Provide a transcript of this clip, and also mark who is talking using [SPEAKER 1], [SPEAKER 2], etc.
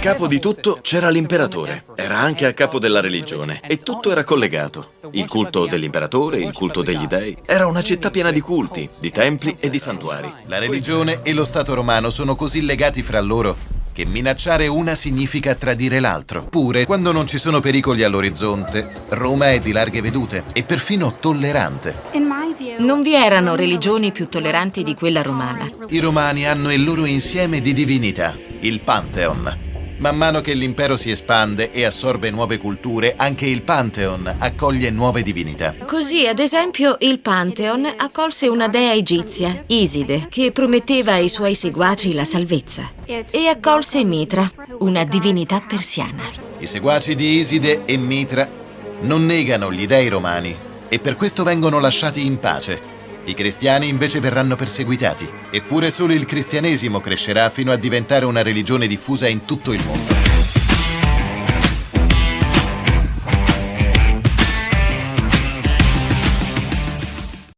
[SPEAKER 1] capo di tutto c'era l'imperatore. Era anche a capo della religione e tutto era collegato. Il culto dell'imperatore, il culto degli dei. Era una città piena di culti, di templi e di santuari.
[SPEAKER 2] La religione e lo Stato romano sono così legati fra loro che minacciare una significa tradire l'altro. Pure, quando non ci sono pericoli all'orizzonte, Roma è di larghe vedute e perfino tollerante.
[SPEAKER 3] Non vi erano religioni più tolleranti di quella romana.
[SPEAKER 2] I romani hanno il loro insieme di divinità, il Pantheon. Man mano che l'impero si espande e assorbe nuove culture, anche il Pantheon accoglie nuove divinità.
[SPEAKER 3] Così, ad esempio, il Pantheon accolse una dea egizia, Iside, che prometteva ai suoi seguaci la salvezza. E accolse Mitra, una divinità persiana.
[SPEAKER 2] I seguaci di Iside e Mitra non negano gli dei romani e per questo vengono lasciati in pace. I cristiani invece verranno perseguitati, eppure solo il cristianesimo crescerà fino a diventare una religione diffusa in tutto il mondo.